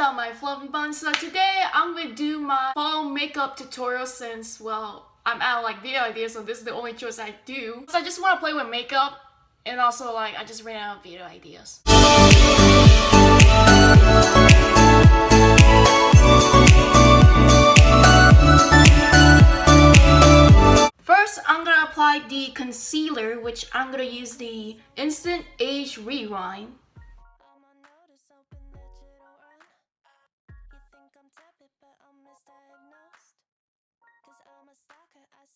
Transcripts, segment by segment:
up my fluffy buns? So today I'm gonna do my fall makeup tutorial since, well, I'm out of like video ideas so this is the only choice I do. So I just want to play with makeup and also like I just ran out of video ideas. First, I'm gonna apply the concealer, which I'm gonna use the Instant Age Rewind.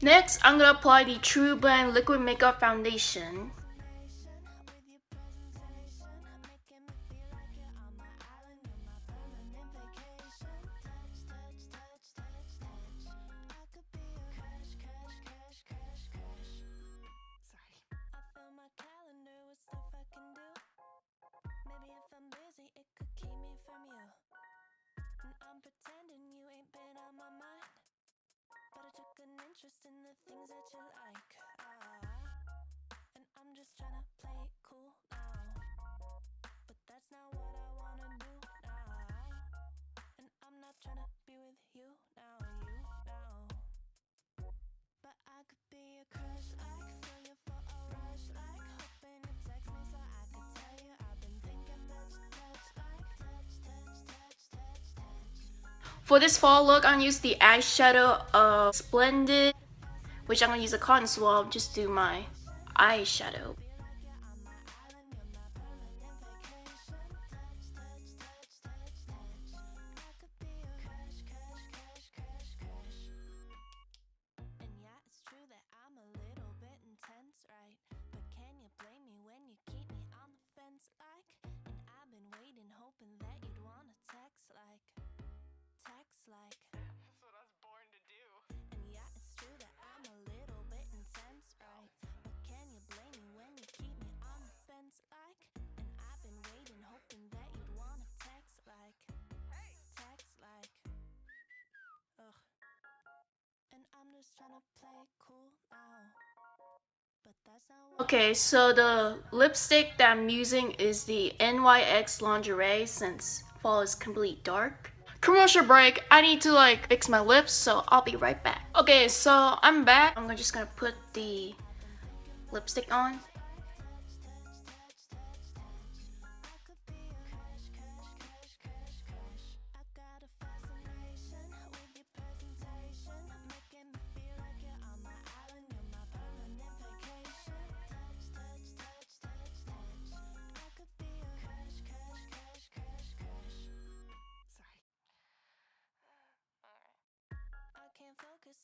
Next, I'm going to apply the TruBlend Liquid Makeup Foundation. In the things that you like. Uh, and I'm just trying to play cool now. But that's not what I wanna do now. And I'm not trying to be with you now, you now. But I could be a crush, you for a rush, like hoping you text me so I could tell you I've been thinking about your touch, like touch, touch, touch, touch. For this fall look, I'm use the eyeshadow of Splendid which I'm gonna use a cotton swab just to do my eyeshadow. Okay, so the lipstick that I'm using is the NYX Lingerie since fall is complete dark. Commercial break, I need to like fix my lips, so I'll be right back. Okay, so I'm back. I'm just gonna put the lipstick on.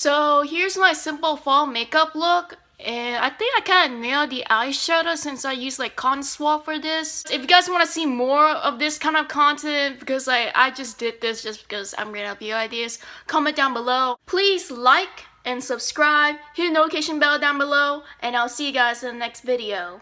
So here's my simple fall makeup look. And I think I kind of nailed the eyeshadow since I used like cotton for this. If you guys want to see more of this kind of content, because like I just did this just because I'm running out of ideas, comment down below. Please like and subscribe, hit the notification bell down below, and I'll see you guys in the next video.